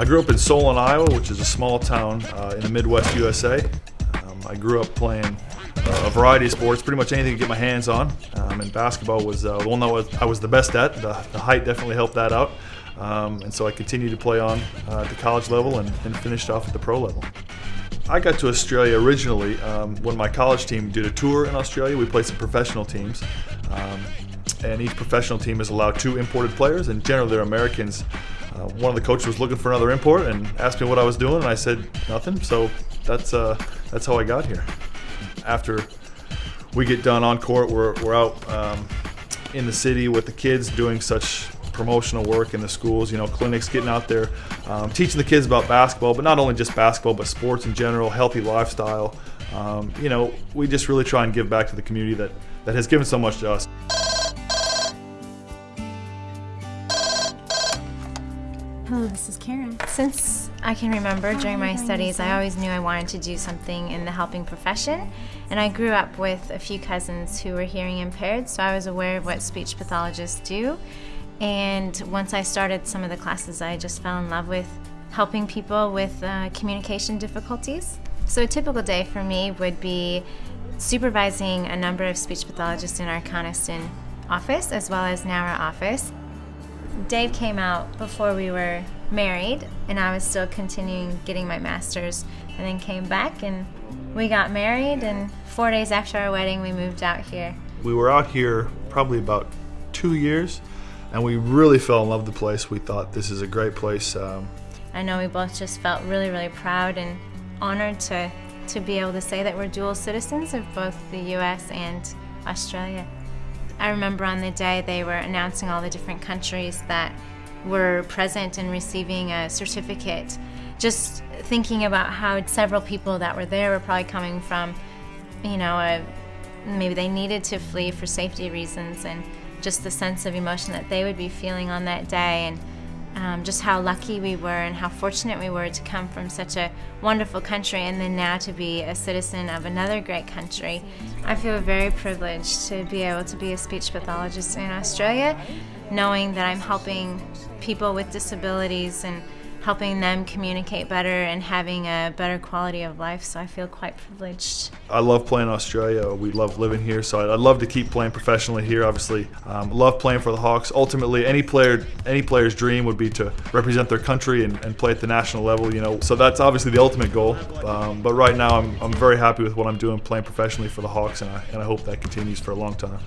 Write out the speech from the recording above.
I grew up in Solon, Iowa, which is a small town uh, in the Midwest USA. Um, I grew up playing uh, a variety of sports, pretty much anything to get my hands on. Um, and basketball was uh, the one that was, I was the best at. The, the height definitely helped that out. Um, and so I continued to play on uh, at the college level and, and finished off at the pro level. I got to Australia originally um, when my college team did a tour in Australia. We played some professional teams. Um, and each professional team is allowed two imported players, and generally they're Americans. Uh, one of the coaches was looking for another import and asked me what I was doing, and I said nothing. So that's uh, that's how I got here. After we get done on court, we're, we're out um, in the city with the kids doing such promotional work in the schools, you know, clinics, getting out there, um, teaching the kids about basketball, but not only just basketball, but sports in general, healthy lifestyle. Um, you know, we just really try and give back to the community that, that has given so much to us. Hello, this is Karen. Since I can remember during my studies, I always knew I wanted to do something in the helping profession. And I grew up with a few cousins who were hearing impaired, so I was aware of what speech pathologists do. And once I started some of the classes, I just fell in love with helping people with uh, communication difficulties. So a typical day for me would be supervising a number of speech pathologists in our Coniston office as well as Nowra office. Dave came out before we were married, and I was still continuing getting my master's, and then came back and we got married. And four days after our wedding, we moved out here. We were out here probably about two years, and we really fell in love with the place. We thought this is a great place. Um, I know we both just felt really, really proud and honored to to be able to say that we're dual citizens of both the U.S. and Australia. I remember on the day they were announcing all the different countries that were present and receiving a certificate. Just thinking about how several people that were there were probably coming from, you know, a, maybe they needed to flee for safety reasons, and just the sense of emotion that they would be feeling on that day, and um, just how lucky we were and how fortunate we were to come from such a wonderful country and then now to be a citizen of another great country. I feel very privileged to be able to be a speech pathologist in Australia, knowing that I'm helping people with disabilities and helping them communicate better and having a better quality of life. So I feel quite privileged. I love playing Australia. We love living here, so I'd love to keep playing professionally here. Obviously, um, love playing for the Hawks. Ultimately, any player, any player's dream would be to represent their country and, and play at the national level. You know, so that's obviously the ultimate goal. Um, but right now, I'm, I'm very happy with what I'm doing, playing professionally for the Hawks, and I, and I hope that continues for a long time.